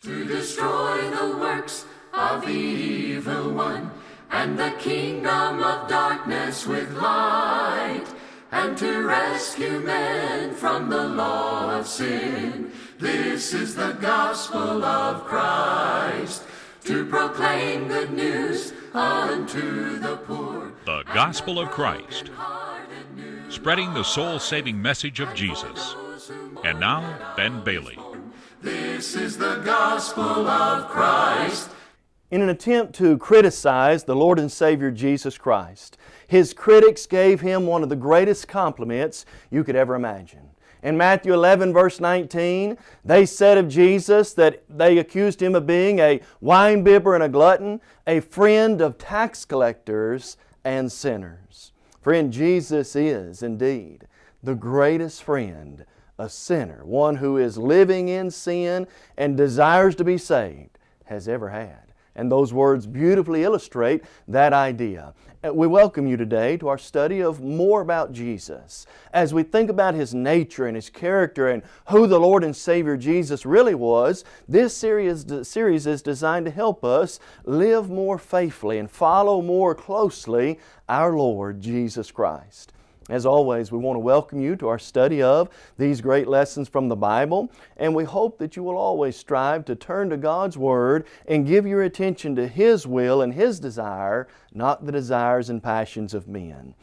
to destroy the works of the evil one and the kingdom of darkness with light and to rescue men from the law of sin. This is the gospel of Christ to proclaim good news unto the poor. The Gospel of Christ, spreading the soul saving message of Jesus. And now, Ben Bailey. This is the gospel of Christ. In an attempt to criticize the Lord and Savior Jesus Christ, his critics gave him one of the greatest compliments you could ever imagine. In Matthew 11, verse 19, they said of Jesus that they accused him of being a winebibber and a glutton, a friend of tax collectors and sinners. Friend, Jesus is indeed the greatest friend a sinner, one who is living in sin and desires to be saved, has ever had. And those words beautifully illustrate that idea. We welcome you today to our study of more about Jesus. As we think about His nature and His character and who the Lord and Savior Jesus really was, this series, series is designed to help us live more faithfully and follow more closely our Lord Jesus Christ. As always, we want to welcome you to our study of these great lessons from the Bible, and we hope that you will always strive to turn to God's Word and give your attention to His will and His desire, not the desires and passions of men.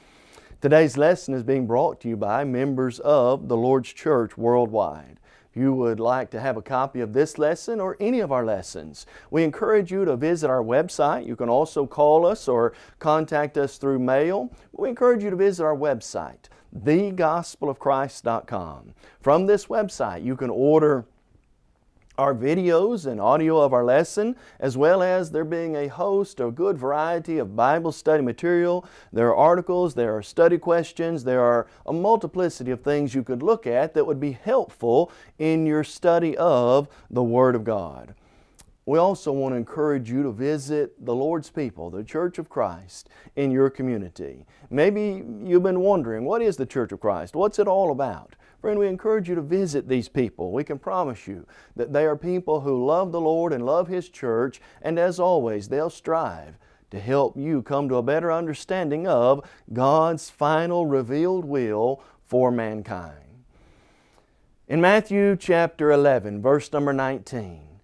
Today's lesson is being brought to you by members of the Lord's Church worldwide you would like to have a copy of this lesson or any of our lessons, we encourage you to visit our website. You can also call us or contact us through mail. We encourage you to visit our website, thegospelofchrist.com. From this website, you can order our videos and audio of our lesson, as well as there being a host, a good variety of Bible study material. There are articles, there are study questions, there are a multiplicity of things you could look at that would be helpful in your study of the Word of God. We also want to encourage you to visit the Lord's people, the Church of Christ, in your community. Maybe you've been wondering, what is the Church of Christ? What's it all about? Friend, we encourage you to visit these people. We can promise you that they are people who love the Lord and love His church, and as always, they'll strive to help you come to a better understanding of God's final revealed will for mankind. In Matthew chapter 11, verse number 19,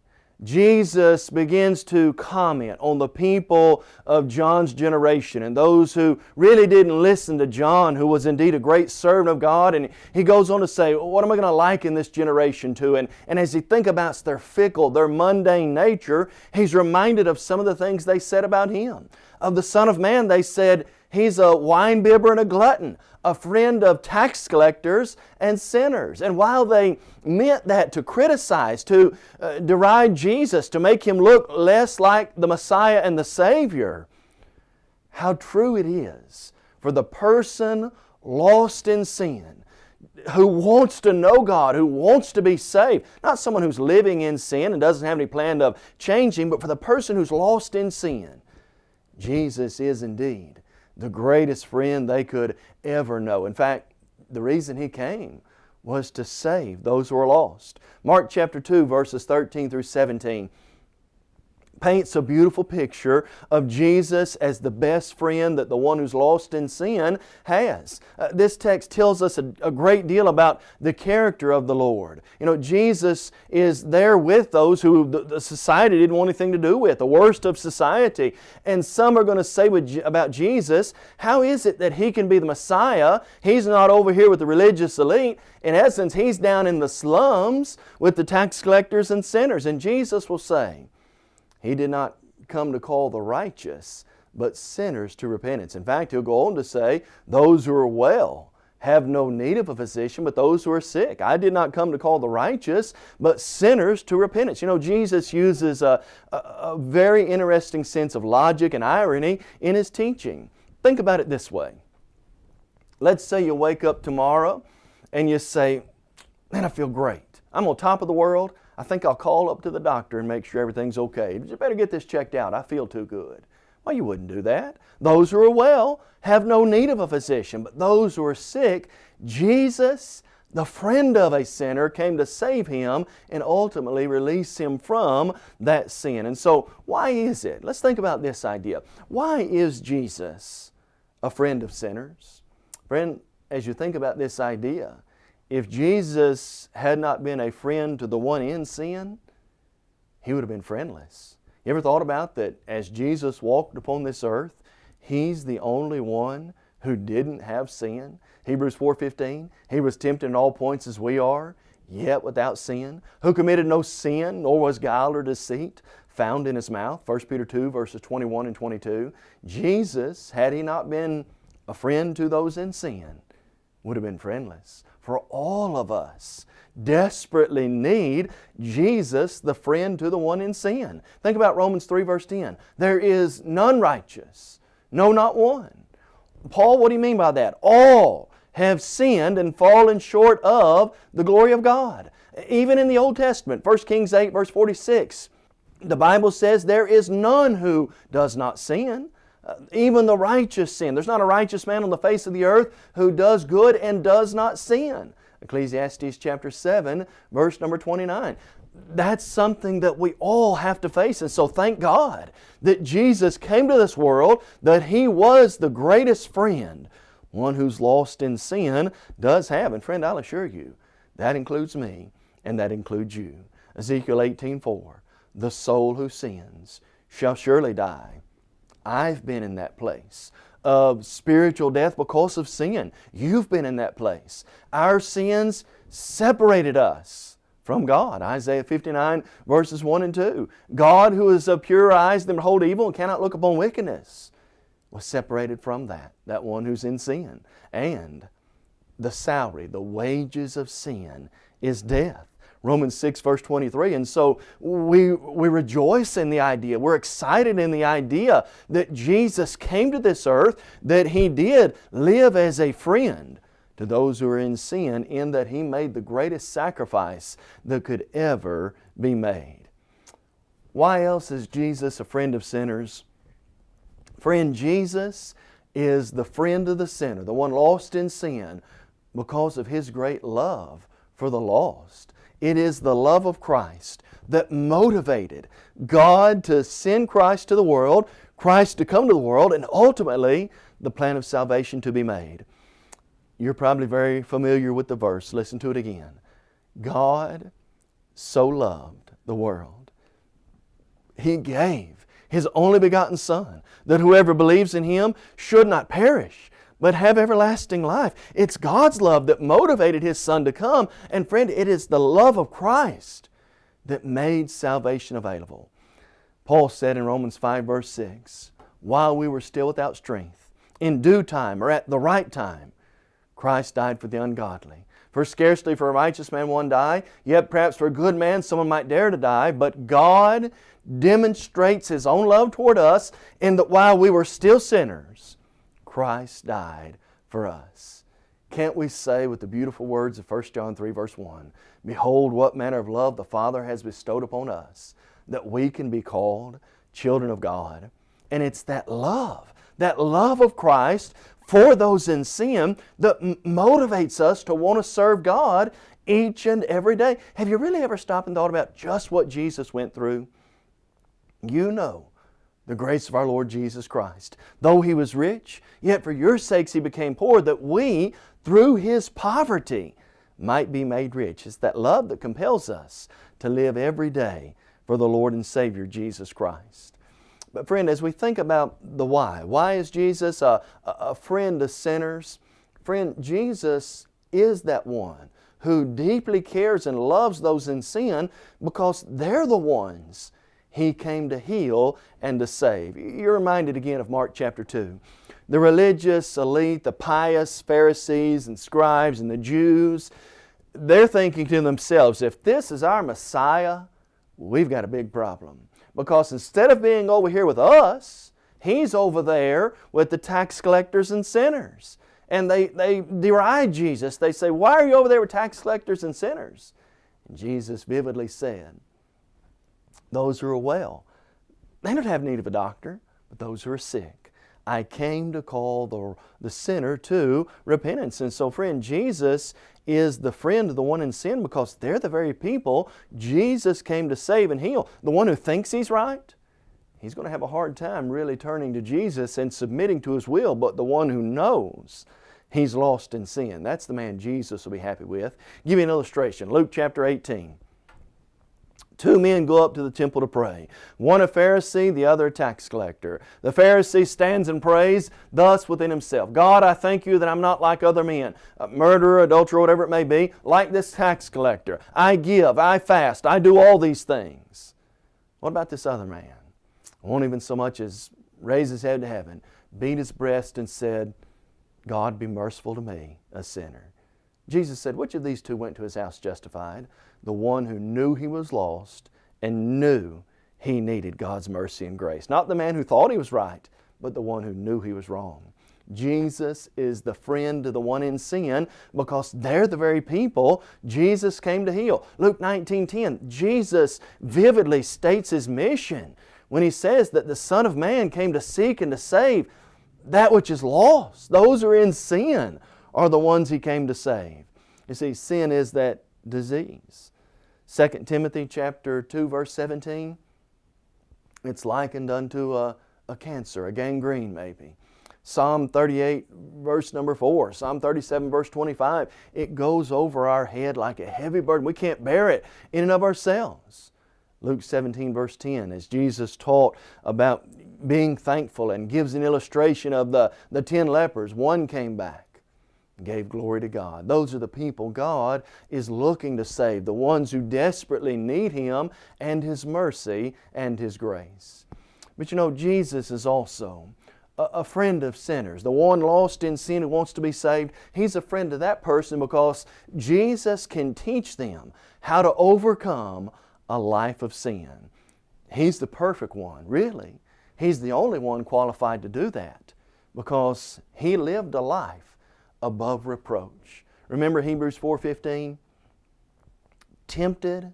Jesus begins to comment on the people of John's generation and those who really didn't listen to John, who was indeed a great servant of God. And he goes on to say, What am I going to liken this generation to? And, and as he thinks about their fickle, their mundane nature, he's reminded of some of the things they said about him. Of the Son of Man, they said, He's a winebibber and a glutton, a friend of tax collectors and sinners. And while they meant that to criticize, to uh, deride Jesus, to make Him look less like the Messiah and the Savior, how true it is for the person lost in sin who wants to know God, who wants to be saved. Not someone who's living in sin and doesn't have any plan of changing, but for the person who's lost in sin. Jesus is indeed the greatest friend they could ever know. In fact, the reason He came was to save those who are lost. Mark chapter 2 verses 13 through 17 paints a beautiful picture of Jesus as the best friend that the one who's lost in sin has. Uh, this text tells us a, a, great deal about the character of the Lord. You know, Jesus is there with those who the, the society didn't want anything to do with, the worst of society. And some are going to say with, about Jesus, how is it that He can be the Messiah? He's not over here with the religious elite. In essence, He's down in the slums with the tax collectors and sinners. And Jesus will say, he did not come to call the righteous, but sinners to repentance. In fact, he'll go on to say, those who are well have no need of a physician, but those who are sick. I did not come to call the righteous, but sinners to repentance. You know, Jesus uses a, a, a very interesting sense of logic and irony in His teaching. Think about it this way. Let's say you wake up tomorrow and you say, man, I feel great. I'm on top of the world. I think I'll call up to the doctor and make sure everything's okay. You better get this checked out. I feel too good. Well, you wouldn't do that. Those who are well have no need of a physician, but those who are sick, Jesus, the friend of a sinner, came to save him and ultimately release him from that sin. And so, why is it? Let's think about this idea. Why is Jesus a friend of sinners? Friend, as you think about this idea, if Jesus had not been a friend to the one in sin, he would have been friendless. You ever thought about that as Jesus walked upon this earth, He's the only one who didn't have sin? Hebrews 4.15, He was tempted in all points as we are, yet without sin, who committed no sin, nor was guile or deceit found in His mouth. 1 Peter 2 verses 21 and 22. Jesus, had He not been a friend to those in sin, would have been friendless. For all of us desperately need Jesus, the friend to the one in sin. Think about Romans 3 verse 10. There is none righteous, no not one. Paul, what do you mean by that? All have sinned and fallen short of the glory of God. Even in the Old Testament, 1 Kings 8 verse 46, the Bible says there is none who does not sin. Uh, even the righteous sin. There's not a righteous man on the face of the earth who does good and does not sin. Ecclesiastes chapter 7, verse number 29. That's something that we all have to face. And so thank God that Jesus came to this world, that He was the greatest friend. One who's lost in sin does have. And friend, I'll assure you, that includes me and that includes you. Ezekiel 18, 4. The soul who sins shall surely die. I've been in that place of spiritual death because of sin. You've been in that place. Our sins separated us from God. Isaiah 59 verses 1 and 2. God who is of pure eyes that behold evil and cannot look upon wickedness was separated from that, that one who's in sin. And the salary, the wages of sin is death. Romans 6 verse 23. And so we, we rejoice in the idea, we're excited in the idea that Jesus came to this earth, that He did live as a friend to those who are in sin in that He made the greatest sacrifice that could ever be made. Why else is Jesus a friend of sinners? Friend, Jesus is the friend of the sinner, the one lost in sin, because of His great love for the lost. It is the love of Christ that motivated God to send Christ to the world, Christ to come to the world, and ultimately the plan of salvation to be made. You're probably very familiar with the verse. Listen to it again. God so loved the world. He gave His only begotten Son, that whoever believes in Him should not perish, but have everlasting life. It's God's love that motivated His Son to come. And friend, it is the love of Christ that made salvation available. Paul said in Romans 5 verse 6, while we were still without strength, in due time or at the right time, Christ died for the ungodly. For scarcely for a righteous man one die, yet perhaps for a good man someone might dare to die, but God demonstrates His own love toward us in that while we were still sinners, Christ died for us. Can't we say with the beautiful words of 1 John 3 verse 1, Behold what manner of love the Father has bestowed upon us, that we can be called children of God. And it's that love, that love of Christ for those in sin that motivates us to want to serve God each and every day. Have you really ever stopped and thought about just what Jesus went through? You know the grace of our Lord Jesus Christ. Though He was rich, yet for your sakes He became poor, that we, through His poverty, might be made rich. It's that love that compels us to live every day for the Lord and Savior Jesus Christ. But friend, as we think about the why, why is Jesus a, a friend to sinners? Friend, Jesus is that one who deeply cares and loves those in sin because they're the ones he came to heal and to save. You're reminded again of Mark chapter 2. The religious elite, the pious Pharisees and scribes and the Jews, they're thinking to themselves, if this is our Messiah, we've got a big problem. Because instead of being over here with us, He's over there with the tax collectors and sinners. And they, they deride Jesus. They say, why are you over there with tax collectors and sinners? And Jesus vividly said, those who are well. They don't have need of a doctor, but those who are sick. I came to call the, the sinner to repentance. And so, friend, Jesus is the friend of the one in sin because they're the very people Jesus came to save and heal. The one who thinks he's right, he's going to have a hard time really turning to Jesus and submitting to His will, but the one who knows he's lost in sin, that's the man Jesus will be happy with. Give you an illustration. Luke chapter 18. Two men go up to the temple to pray. One a Pharisee, the other a tax collector. The Pharisee stands and prays thus within himself God, I thank you that I'm not like other men, a murderer, adulterer, whatever it may be, like this tax collector. I give, I fast, I do all these things. What about this other man? Won't even so much as raise his head to heaven, beat his breast, and said, God be merciful to me, a sinner. Jesus said, Which of these two went to his house justified? The one who knew he was lost and knew he needed God's mercy and grace. Not the man who thought he was right, but the one who knew he was wrong. Jesus is the friend to the one in sin because they're the very people Jesus came to heal. Luke 19:10, Jesus vividly states his mission when he says that the Son of Man came to seek and to save that which is lost. Those who are in sin are the ones He came to save. You see, sin is that disease. 2 Timothy chapter 2 verse 17, it's likened unto a, a cancer, a gangrene maybe. Psalm 38 verse number 4, Psalm 37 verse 25, it goes over our head like a heavy burden. We can't bear it in and of ourselves. Luke 17 verse 10, as Jesus taught about being thankful and gives an illustration of the, the ten lepers, one came back gave glory to God. Those are the people God is looking to save, the ones who desperately need Him and His mercy and His grace. But you know, Jesus is also a, friend of sinners, the one lost in sin who wants to be saved. He's a friend of that person because Jesus can teach them how to overcome a life of sin. He's the perfect one, really. He's the only one qualified to do that because He lived a life above reproach. Remember Hebrews 4.15? Tempted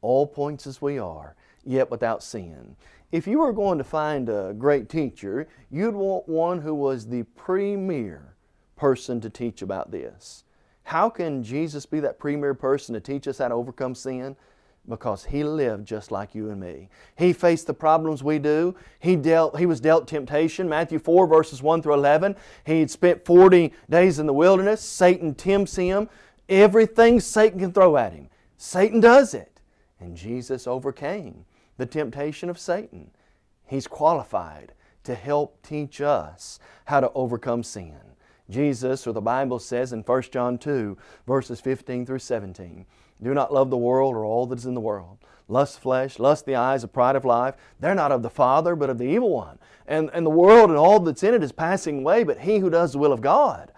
all points as we are, yet without sin. If you were going to find a great teacher, you'd want one who was the premier person to teach about this. How can Jesus be that premier person to teach us how to overcome sin? Because He lived just like you and me. He faced the problems we do. He, dealt, he was dealt temptation. Matthew 4 verses 1 through 11. He had spent 40 days in the wilderness. Satan tempts Him. Everything Satan can throw at Him. Satan does it. And Jesus overcame the temptation of Satan. He's qualified to help teach us how to overcome sin. Jesus, or the Bible says in 1 John 2, verses 15 through 17, do not love the world or all that is in the world. Lust flesh, lust the eyes, the pride of life. They're not of the Father, but of the evil one. And, and the world and all that's in it is passing away, but he who does the will of God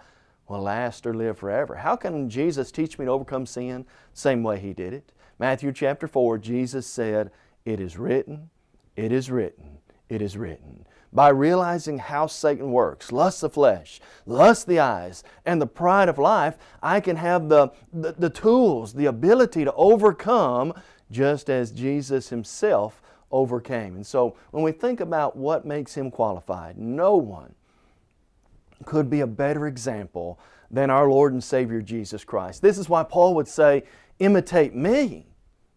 will last or live forever. How can Jesus teach me to overcome sin? Same way He did it. Matthew chapter 4, Jesus said, It is written, it is written, it is written by realizing how Satan works, lust the flesh, lust of the eyes, and the pride of life, I can have the, the, the, tools, the ability to overcome just as Jesus Himself overcame. And so when we think about what makes Him qualified, no one could be a better example than our Lord and Savior Jesus Christ. This is why Paul would say, imitate me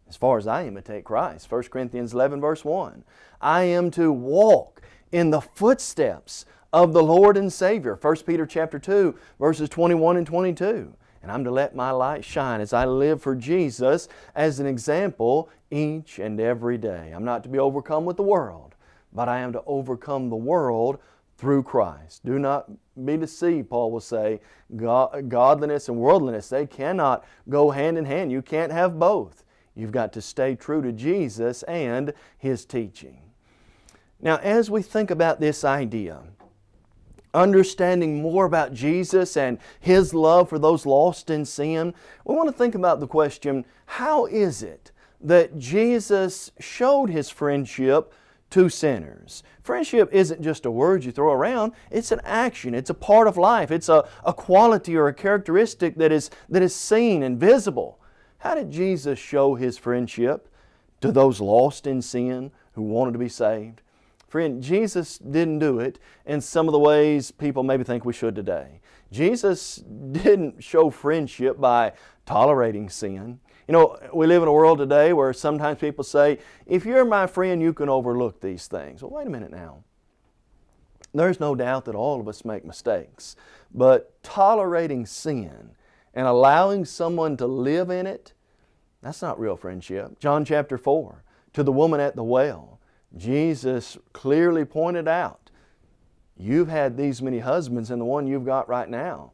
as far as I imitate Christ. 1 Corinthians 11 verse 1. I am to walk in the footsteps of the Lord and Savior. 1 Peter chapter 2, verses 21 and 22. And I'm to let my light shine as I live for Jesus as an example each and every day. I'm not to be overcome with the world, but I am to overcome the world through Christ. Do not be deceived, Paul will say. godliness and worldliness, they cannot go hand in hand. You can't have both. You've got to stay true to Jesus and His teaching. Now, as we think about this idea, understanding more about Jesus and His love for those lost in sin, we want to think about the question, how is it that Jesus showed His friendship to sinners? Friendship isn't just a word you throw around, it's an action, it's a part of life, it's a, a quality or a characteristic that is, that is seen and visible. How did Jesus show His friendship to those lost in sin who wanted to be saved? Friend, Jesus didn't do it in some of the ways people maybe think we should today. Jesus didn't show friendship by tolerating sin. You know, we live in a world today where sometimes people say, if you're my friend, you can overlook these things. Well, wait a minute now. There's no doubt that all of us make mistakes, but tolerating sin and allowing someone to live in it, that's not real friendship. John chapter 4, to the woman at the well, Jesus clearly pointed out, you've had these many husbands and the one you've got right now,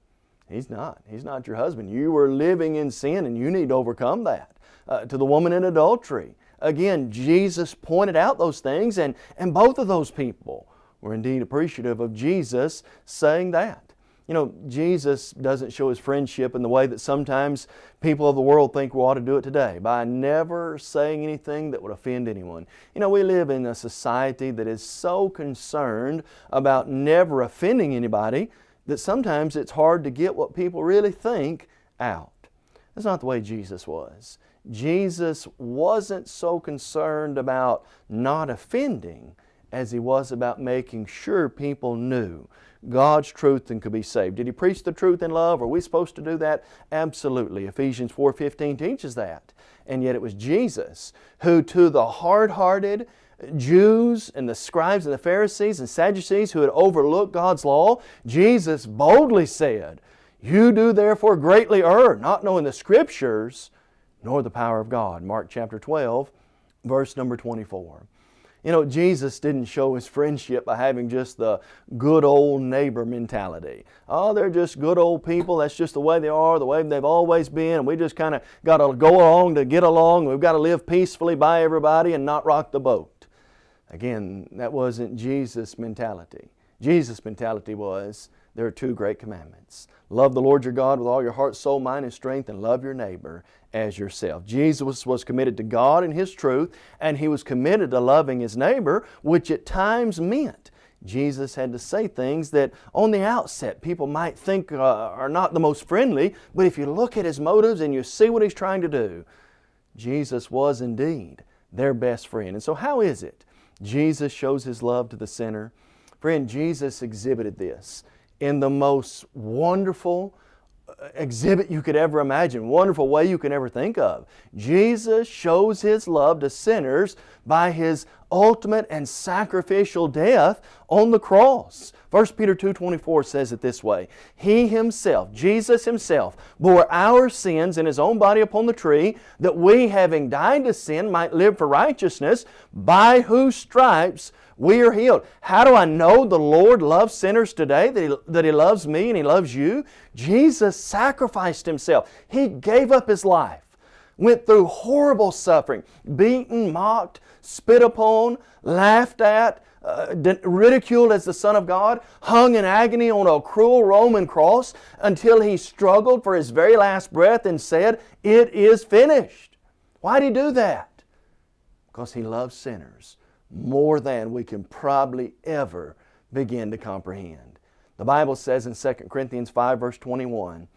he's not. He's not your husband. You were living in sin and you need to overcome that. Uh, to the woman in adultery, again, Jesus pointed out those things and, and both of those people were indeed appreciative of Jesus saying that. You know, Jesus doesn't show His friendship in the way that sometimes people of the world think we ought to do it today, by never saying anything that would offend anyone. You know, we live in a society that is so concerned about never offending anybody that sometimes it's hard to get what people really think out. That's not the way Jesus was. Jesus wasn't so concerned about not offending as He was about making sure people knew God's truth and could be saved. Did He preach the truth in love? Are we supposed to do that? Absolutely. Ephesians 4.15 teaches that. And yet it was Jesus who to the hard-hearted Jews and the scribes and the Pharisees and Sadducees who had overlooked God's law, Jesus boldly said, You do therefore greatly err, not knowing the Scriptures, nor the power of God. Mark chapter 12, verse number 24. You know, Jesus didn't show His friendship by having just the good old neighbor mentality. Oh, they're just good old people. That's just the way they are, the way they've always been. And we just kind of got to go along to get along. We've got to live peacefully by everybody and not rock the boat. Again, that wasn't Jesus' mentality. Jesus' mentality was, there are two great commandments. Love the Lord your God with all your heart, soul, mind, and strength, and love your neighbor as yourself. Jesus was committed to God and His truth, and He was committed to loving His neighbor, which at times meant Jesus had to say things that on the outset people might think uh, are not the most friendly, but if you look at His motives and you see what He's trying to do, Jesus was indeed their best friend. And so how is it Jesus shows His love to the sinner? Friend, Jesus exhibited this in the most wonderful uh, exhibit you could ever imagine, wonderful way you can ever think of. Jesus shows His love to sinners by His ultimate and sacrificial death on the cross. 1 Peter 2.24 says it this way, He Himself, Jesus Himself, bore our sins in His own body upon the tree, that we, having died to sin, might live for righteousness, by whose stripes we are healed. How do I know the Lord loves sinners today, that He, that he loves me and He loves you? Jesus sacrificed Himself. He gave up His life, went through horrible suffering, beaten, mocked, spit upon, laughed at, uh, ridiculed as the Son of God, hung in agony on a cruel Roman cross until He struggled for His very last breath and said, It is finished. Why did He do that? Because He loves sinners more than we can probably ever begin to comprehend. The Bible says in 2 Corinthians 5 verse 21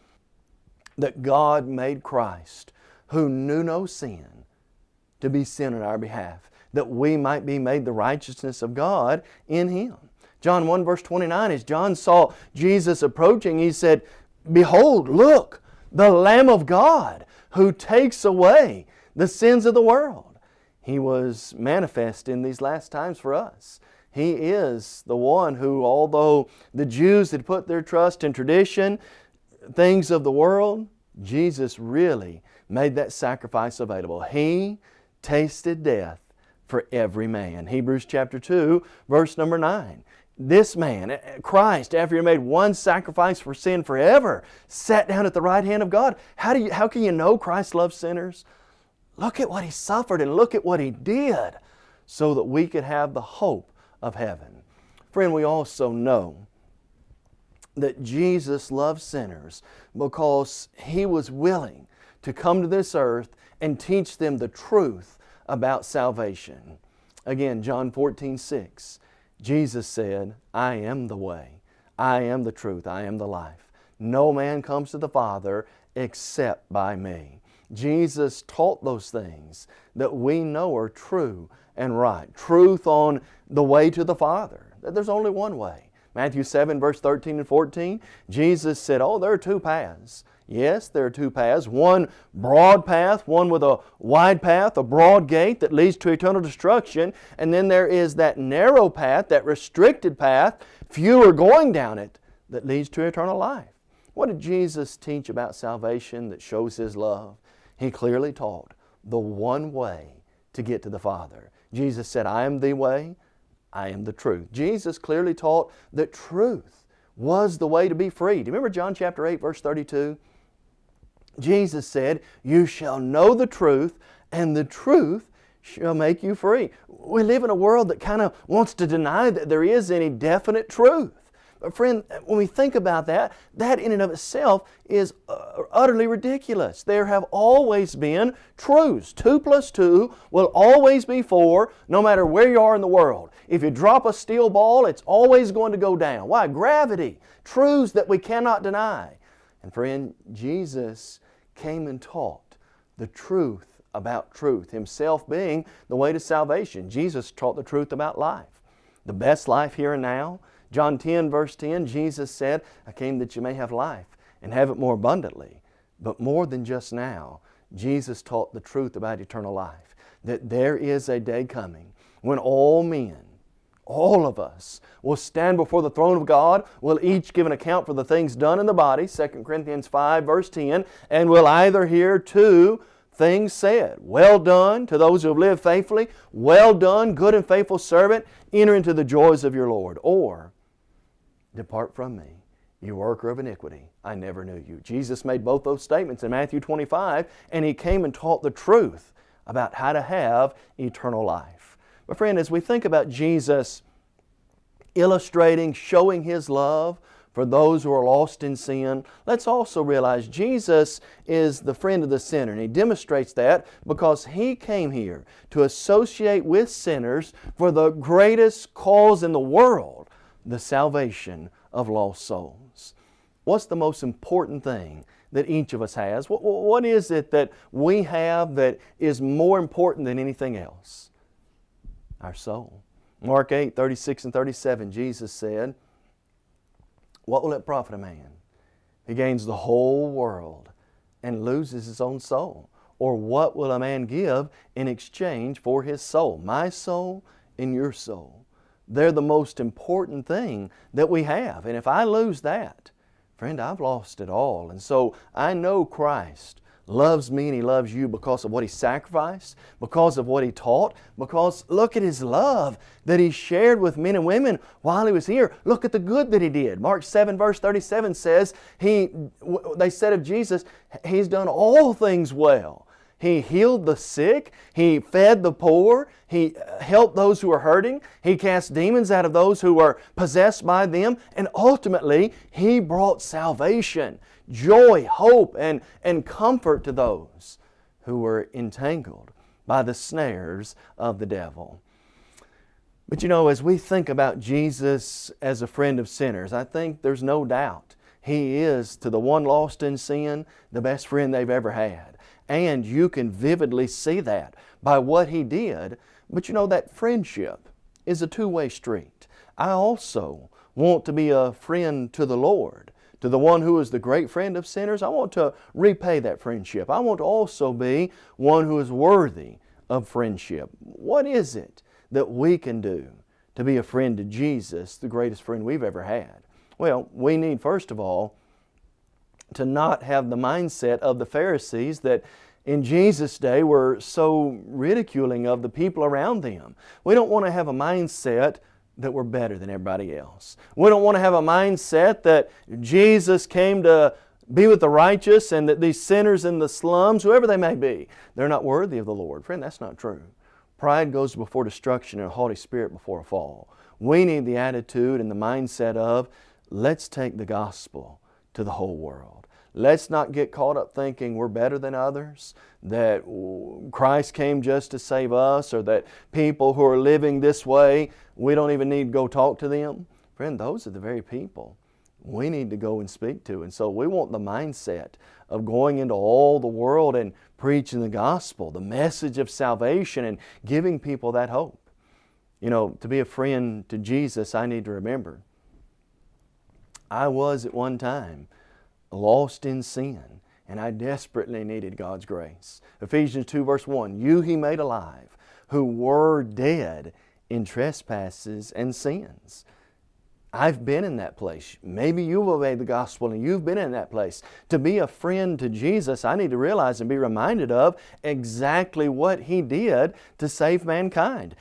that God made Christ, who knew no sin, to be sin on our behalf, that we might be made the righteousness of God in Him. John 1 verse 29, as John saw Jesus approaching, he said, Behold, look, the Lamb of God who takes away the sins of the world. He was manifest in these last times for us. He is the one who, although the Jews had put their trust in tradition, things of the world, Jesus really made that sacrifice available. He tasted death for every man. Hebrews chapter 2, verse number 9. This man, eh, eh, Christ, after he made one sacrifice for sin forever, sat down at the right hand of God. How, do you, how can you know Christ loves sinners? Look at what He suffered and look at what He did so that we could have the hope of heaven. Friend, we also know that Jesus loved sinners because He was willing to come to this earth and teach them the truth about salvation. Again, John 14, 6, Jesus said, I am the way, I am the truth, I am the life. No man comes to the Father except by me. Jesus taught those things that we know are true and right. Truth on the way to the Father. That there's only one way. Matthew 7, verse 13 and 14, Jesus said, Oh, there are two paths. Yes, there are two paths. One broad path, one with a wide path, a broad gate that leads to eternal destruction. And then there is that narrow path, that restricted path, few are going down it, that leads to eternal life. What did Jesus teach about salvation that shows His love? He clearly taught the one way to get to the Father. Jesus said, I am the way, I am the truth. Jesus clearly taught that truth was the way to be free. Do you remember John chapter 8 verse 32? Jesus said, You shall know the truth, and the truth shall make you free. We live in a world that kind of wants to deny that there is any definite truth. But friend, when we think about that, that in and of itself is uh, utterly ridiculous. There have always been truths. Two plus two will always be four, no matter where you are in the world. If you drop a steel ball, it's always going to go down. Why? Gravity. Truths that we cannot deny. And friend, Jesus came and taught the truth about truth, Himself being the way to salvation. Jesus taught the truth about life. The best life here and now, John 10 verse 10, Jesus said, I came that you may have life and have it more abundantly. But more than just now, Jesus taught the truth about eternal life. That there is a day coming when all men, all of us, will stand before the throne of God, will each give an account for the things done in the body, 2 Corinthians 5 verse 10, and will either hear two things said. Well done to those who have lived faithfully. Well done, good and faithful servant. Enter into the joys of your Lord. Or, Depart from me, you worker of iniquity. I never knew you. Jesus made both those statements in Matthew 25, and He came and taught the truth about how to have eternal life. But friend, as we think about Jesus illustrating, showing His love for those who are lost in sin, let's also realize Jesus is the friend of the sinner. And He demonstrates that because He came here to associate with sinners for the greatest cause in the world, the salvation of lost souls. What's the most important thing that each of us has? What, what is it that we have that is more important than anything else? Our soul. Mark 8, 36 and 37, Jesus said, What will it profit a man? He gains the whole world and loses his own soul. Or what will a man give in exchange for his soul? My soul and your soul. They're the most important thing that we have. And if I lose that, friend, I've lost it all. And so I know Christ loves me and He loves you because of what He sacrificed, because of what He taught, because look at His love that He shared with men and women while He was here. Look at the good that He did. Mark 7 verse 37 says, he, they said of Jesus, He's done all things well. He healed the sick. He fed the poor. He uh, helped those who were hurting. He cast demons out of those who were possessed by them. And ultimately, He brought salvation, joy, hope, and, and comfort to those who were entangled by the snares of the devil. But you know, as we think about Jesus as a friend of sinners, I think there's no doubt He is, to the one lost in sin, the best friend they've ever had. And you can vividly see that by what he did. But you know, that friendship is a two-way street. I also want to be a friend to the Lord, to the one who is the great friend of sinners. I want to repay that friendship. I want to also be one who is worthy of friendship. What is it that we can do to be a friend to Jesus, the greatest friend we've ever had? Well, we need, first of all, to not have the mindset of the Pharisees that in Jesus' day were so ridiculing of the people around them. We don't want to have a mindset that we're better than everybody else. We don't want to have a mindset that Jesus came to be with the righteous and that these sinners in the slums, whoever they may be, they're not worthy of the Lord. Friend, that's not true. Pride goes before destruction and a haughty spirit before a fall. We need the attitude and the mindset of, let's take the gospel to the whole world. Let's not get caught up thinking we're better than others, that Christ came just to save us, or that people who are living this way, we don't even need to go talk to them. Friend, those are the very people we need to go and speak to. And so we want the mindset of going into all the world and preaching the gospel, the message of salvation, and giving people that hope. You know, to be a friend to Jesus, I need to remember I was at one time lost in sin, and I desperately needed God's grace. Ephesians 2 verse 1, You He made alive, who were dead in trespasses and sins. I've been in that place. Maybe you've obeyed the gospel and you've been in that place. To be a friend to Jesus, I need to realize and be reminded of exactly what He did to save mankind.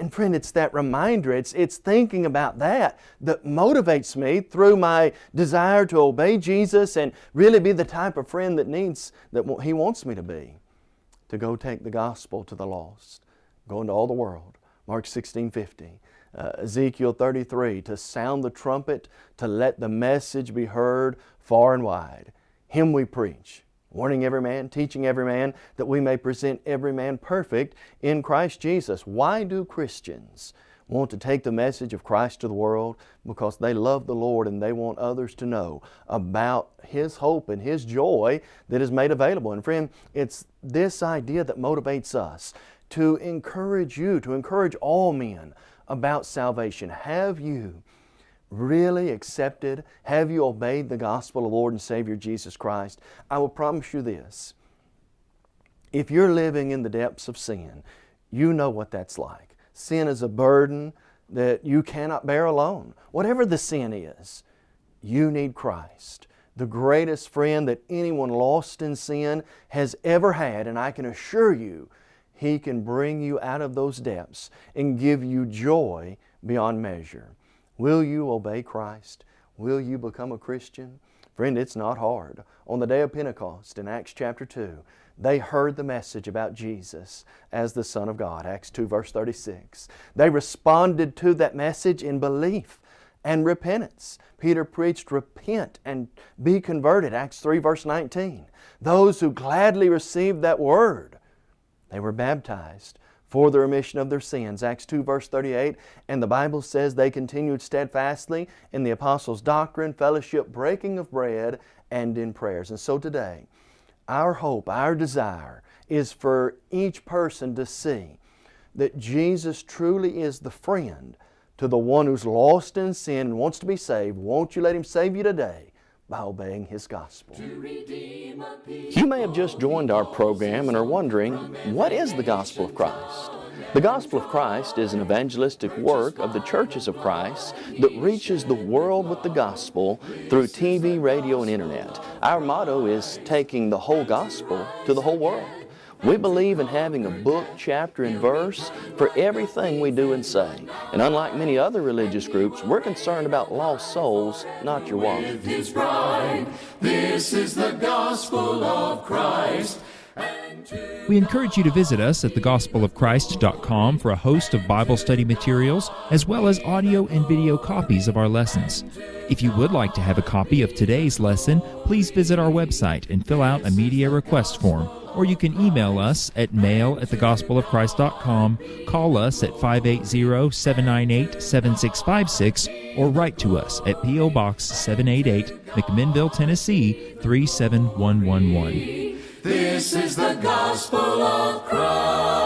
And friend, it's that reminder, it's, it's thinking about that that motivates me through my desire to obey Jesus and really be the type of friend that needs, that He wants me to be. To go take the gospel to the lost, go into all the world. Mark 16, 50. Uh, Ezekiel 33, to sound the trumpet, to let the message be heard far and wide. Him we preach, warning every man, teaching every man, that we may present every man perfect in Christ Jesus. Why do Christians want to take the message of Christ to the world? Because they love the Lord and they want others to know about His hope and His joy that is made available. And friend, it's this idea that motivates us to encourage you, to encourage all men about salvation. Have you really accepted? Have you obeyed the gospel of Lord and Savior Jesus Christ? I will promise you this. If you're living in the depths of sin, you know what that's like. Sin is a burden that you cannot bear alone. Whatever the sin is, you need Christ. The greatest friend that anyone lost in sin has ever had, and I can assure you, He can bring you out of those depths and give you joy beyond measure. Will you obey Christ? Will you become a Christian? Friend, it's not hard. On the day of Pentecost in Acts chapter 2, they heard the message about Jesus as the Son of God, Acts 2 verse 36. They responded to that message in belief and repentance. Peter preached, repent and be converted, Acts 3 verse 19. Those who gladly received that word, they were baptized for the remission of their sins. Acts 2 verse 38, and the Bible says they continued steadfastly in the apostles' doctrine, fellowship, breaking of bread, and in prayers. And so today, our hope, our desire is for each person to see that Jesus truly is the friend to the one who's lost in sin and wants to be saved. Won't you let Him save you today? By obeying His gospel. You may have just joined our program and are wondering, what is the gospel of Christ? The gospel of Christ is an evangelistic work of the churches of Christ that reaches the world with the gospel through TV, radio, and internet. Our motto is taking the whole gospel to the whole world. We believe in having a book, chapter, and verse for everything we do and say. And unlike many other religious groups, we're concerned about lost souls, not your wallet. This is the gospel of Christ. We encourage you to visit us at thegospelofchrist.com for a host of Bible study materials, as well as audio and video copies of our lessons. If you would like to have a copy of today's lesson, please visit our website and fill out a media request form or you can email us at mail at thegospelofchrist.com, call us at 580-798-7656, or write to us at P.O. Box 788, McMinnville, Tennessee 37111. This is the gospel of Christ.